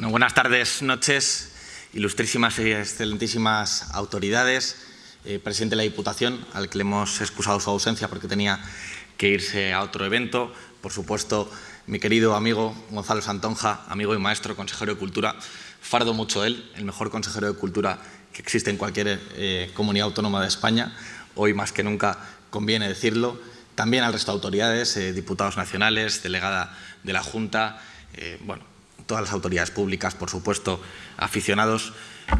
Buenas tardes, noches, ilustrísimas y excelentísimas autoridades, eh, presidente de la Diputación, al que le hemos excusado su ausencia porque tenía que irse a otro evento, por supuesto, mi querido amigo Gonzalo Santonja, amigo y maestro, consejero de Cultura, fardo mucho él, el mejor consejero de Cultura que existe en cualquier eh, comunidad autónoma de España, hoy más que nunca conviene decirlo, también al resto de autoridades, eh, diputados nacionales, delegada de la Junta, bueno, todas las autoridades públicas, por supuesto, aficionados.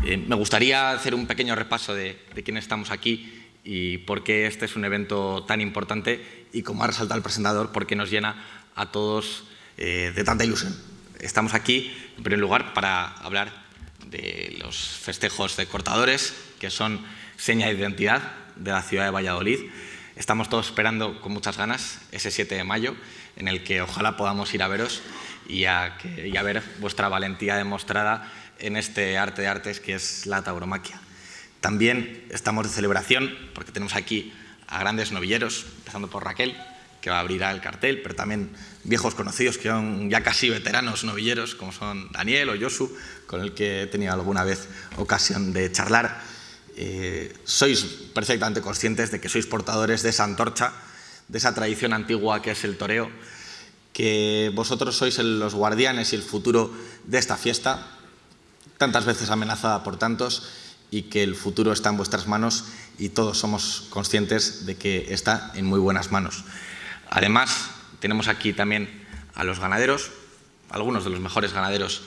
Eh, me gustaría hacer un pequeño repaso de, quiénes estamos aquí y por qué este es un evento tan importante y, como ha resaltado el presentador, por qué nos llena a todos eh, de tanta ilusión. Estamos aquí, en primer lugar, para hablar de los festejos de cortadores, que son seña de identidad de la ciudad de Valladolid. Estamos todos esperando con muchas ganas ese 7 de mayo, en el que ojalá podamos ir a veros y a, ver vuestra valentía demostrada en este arte de artes que es la tauromaquia. También estamos de celebración porque tenemos aquí a grandes novilleros, empezando por Raquel, que va a abrir el cartel, pero también viejos conocidos que son ya casi veteranos novilleros, como son Daniel o Josu, con el que he tenido alguna vez ocasión de charlar. Eh, sois perfectamente conscientes de que sois portadores de esa antorcha, de esa tradición antigua que es el toreo, que vosotros sois los guardianes y el futuro de esta fiesta, tantas veces amenazada por tantos, y que el futuro está en vuestras manos y todos somos conscientes de que está en muy buenas manos. Además, tenemos aquí también a los ganaderos, algunos de los mejores ganaderos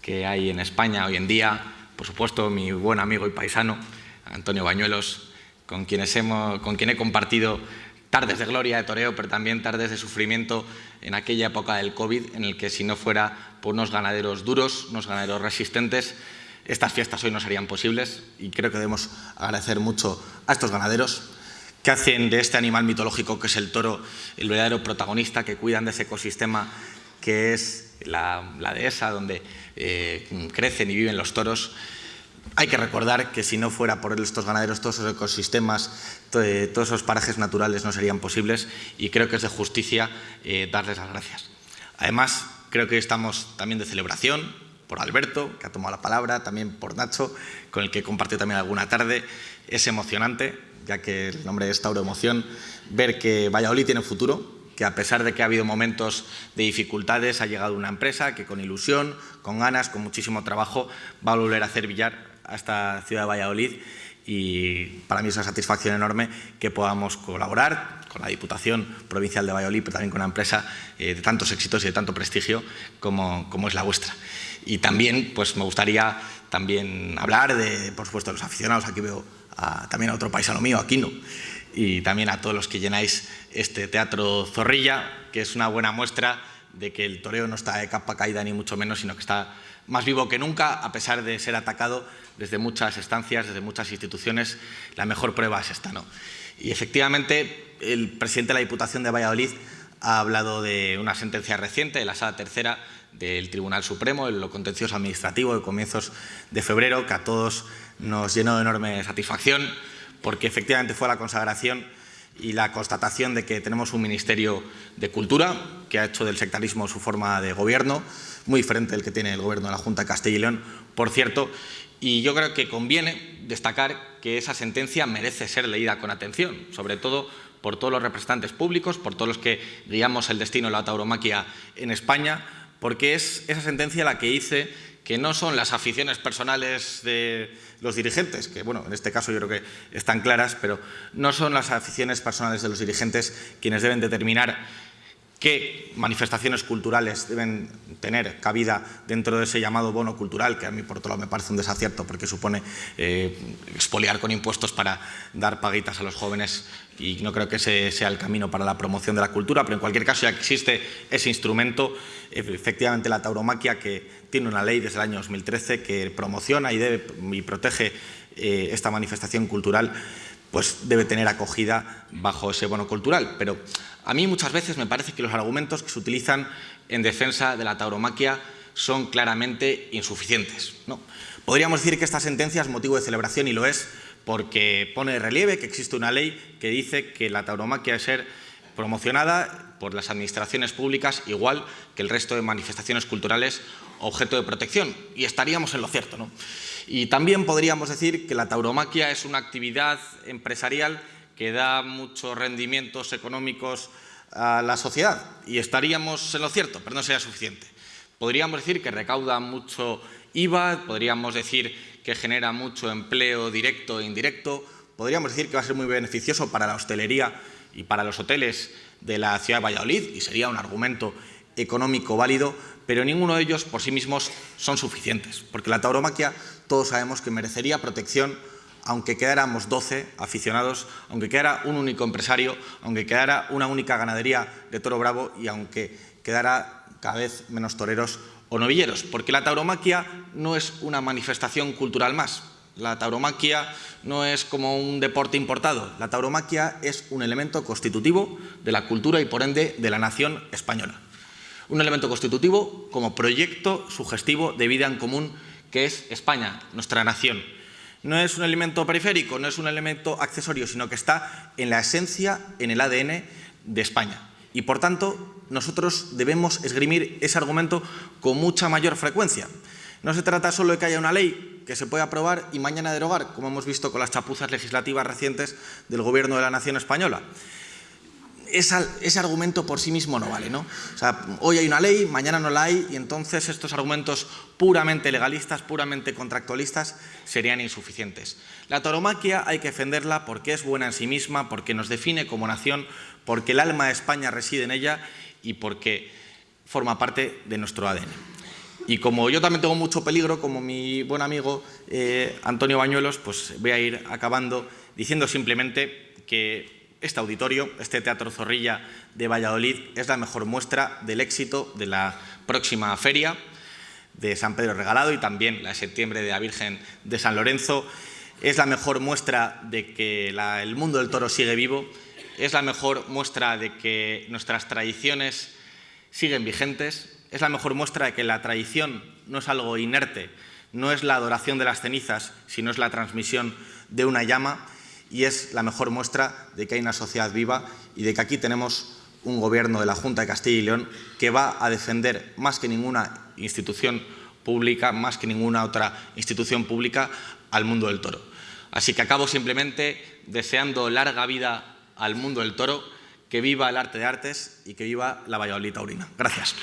que hay en España hoy en día, por supuesto mi buen amigo y paisano, Antonio Bañuelos, con, quienes hemos, con quien he compartido tardes de gloria de toreo, pero también tardes de sufrimiento en aquella época del COVID, en el que si no fuera por unos ganaderos duros, unos ganaderos resistentes, estas fiestas hoy no serían posibles. Y creo que debemos agradecer mucho a estos ganaderos que hacen de este animal mitológico que es el toro el verdadero protagonista, que cuidan de ese ecosistema que es la, dehesa donde eh, crecen y viven los toros hay que recordar que si no fuera por estos ganaderos, todos esos ecosistemas, eh, todos esos parajes naturales no serían posibles y creo que es de justicia eh, darles las gracias. Además, creo que estamos también de celebración por Alberto, que ha tomado la palabra, también por Nacho, con el que he compartido también alguna tarde. Es emocionante, ya que el nombre es Tauro Emoción, ver que Valladolid tiene futuro, que a pesar de que ha habido momentos de dificultades, ha llegado una empresa que con ilusión, con ganas, con muchísimo trabajo, va a volver a hacer billar a esta ciudad de Valladolid y para mí es una satisfacción enorme que podamos colaborar con la Diputación Provincial de Valladolid, pero también con una empresa eh, de tantos éxitos y de tanto prestigio como, como es la vuestra. Y también pues, me gustaría también hablar de, por supuesto, de los aficionados. Aquí veo también a otro paisano mío, Aquino, y también a todos los que llenáis este Teatro Zorrilla, que es una buena muestra de que el toreo no está de capa caída ni mucho menos, sino que está más vivo que nunca, a pesar de ser atacado desde muchas estancias, desde muchas instituciones. La mejor prueba es esta. ¿no? Y efectivamente, el presidente de la Diputación de Valladolid ha hablado de una sentencia reciente de la Sala Tercera del Tribunal Supremo, en lo contencioso administrativo de comienzos de febrero, que a todos nos llenó de enorme satisfacción, porque efectivamente fue la consagración y la constatación de que tenemos un Ministerio de Cultura que ha hecho del sectarismo su forma de gobierno, muy diferente del que tiene el gobierno de la Junta de Castilla y León, por cierto, y yo creo que conviene destacar que esa sentencia merece ser leída con atención, sobre todo por todos los representantes públicos, por todos los que guiamos el destino de la tauromaquia en España, porque es esa sentencia la que dice que no son las aficiones personales de los dirigentes, que bueno, en este caso yo creo que están claras, pero no son las aficiones personales de los dirigentes quienes deben determinar qué manifestaciones culturales deben tener cabida dentro de ese llamado bono cultural, que a mí por otro lado me parece un desacierto porque supone eh, expoliar con impuestos para dar paguitas a los jóvenes y no creo que ese sea el camino para la promoción de la cultura, pero en cualquier caso ya existe ese instrumento, efectivamente la tauromaquia que tiene una ley desde el año 2013 que promociona y, debe, y protege eh, esta manifestación cultural, pues debe tener acogida bajo ese bono cultural. Pero a mí muchas veces me parece que los argumentos que se utilizan en defensa de la tauromaquia son claramente insuficientes. ¿no? Podríamos decir que esta sentencia es motivo de celebración y lo es porque pone de relieve que existe una ley que dice que la tauromaquia es ser promocionada por las administraciones públicas igual que el resto de manifestaciones culturales objeto de protección y estaríamos en lo cierto. ¿no? Y también podríamos decir que la tauromaquia es una actividad empresarial que da muchos rendimientos económicos a la sociedad y estaríamos en lo cierto, pero no sería suficiente. Podríamos decir que recauda mucho IVA, podríamos decir que genera mucho empleo directo e indirecto, podríamos decir que va a ser muy beneficioso para la hostelería y para los hoteles de la ciudad de Valladolid y sería un argumento económico válido, pero ninguno de ellos por sí mismos son suficientes, porque la tauromaquia todos sabemos que merecería protección aunque quedáramos 12 aficionados, aunque quedara un único empresario, aunque quedara una única ganadería de toro bravo y aunque quedara cada vez menos toreros o novilleros, porque la tauromaquia no es una manifestación cultural más. La tauromaquia no es como un deporte importado. La tauromaquia es un elemento constitutivo de la cultura y, por ende, de la nación española. Un elemento constitutivo como proyecto sugestivo de vida en común que es España, nuestra nación. No es un elemento periférico, no es un elemento accesorio, sino que está en la esencia, en el ADN de España. Y, por tanto, nosotros debemos esgrimir ese argumento con mucha mayor frecuencia. No se trata solo de que haya una ley que se pueda aprobar y mañana derogar, como hemos visto con las chapuzas legislativas recientes del Gobierno de la Nación Española. ese argumento por sí mismo no vale. ¿no? O sea, hoy hay una ley, mañana no la hay y entonces estos argumentos puramente legalistas, puramente contractualistas, serían insuficientes. La tauromaquia hay que defenderla porque es buena en sí misma, porque nos define como nación, porque el alma de España reside en ella y porque forma parte de nuestro ADN. Y como yo también tengo mucho peligro, como mi buen amigo eh, Antonio Bañuelos, pues voy a ir acabando diciendo simplemente que este auditorio, este Teatro Zorrilla de Valladolid, es la mejor muestra del éxito de la próxima feria de San Pedro Regalado y también la de septiembre de la Virgen de San Lorenzo. Es la mejor muestra de que el mundo del toro sigue vivo es la mejor muestra de que nuestras tradiciones siguen vigentes, es la mejor muestra de que la tradición no es algo inerte, no es la adoración de las cenizas, sino es la transmisión de una llama y es la mejor muestra de que hay una sociedad viva y de que aquí tenemos un gobierno de la Junta de Castilla y León que va a defender más que ninguna institución pública, más que ninguna otra institución pública, al mundo del toro. Así que acabo simplemente deseando larga vida al mundo del toro, que viva el arte de artes y que viva la Valladolid taurina. Gracias.